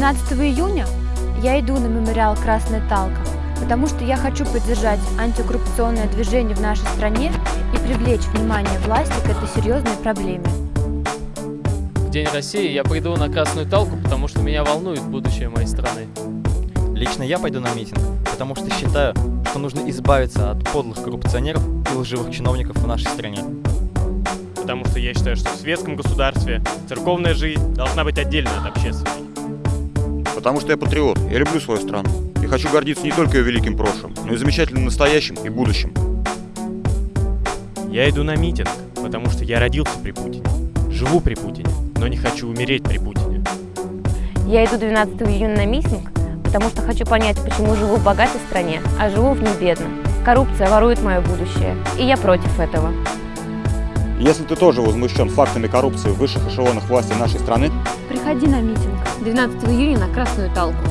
12 июня я иду на мемориал «Красная Талка», потому что я хочу поддержать антикоррупционное движение в нашей стране и привлечь внимание власти к этой серьезной проблеме. В День России я приду на Красную Талку, потому что меня волнует будущее моей страны. Лично я пойду на митинг, потому что считаю, что нужно избавиться от подлых коррупционеров и лживых чиновников в нашей стране. Потому что я считаю, что в светском государстве церковная жизнь должна быть отдельно от общественной. Потому что я патриот, я люблю свою страну. И хочу гордиться не только ее великим прошлым, но и замечательным настоящим и будущим. Я иду на митинг, потому что я родился при Путине, живу при Путине, но не хочу умереть при Путине. Я иду 12 июня на митинг, потому что хочу понять, почему живу в богатой стране, а живу в ней бедно. Коррупция ворует мое будущее, и я против этого. Если ты тоже возмущен фактами коррупции в высших эшелонах власти нашей страны, Приходи на митинг 12 июня на Красную Талку.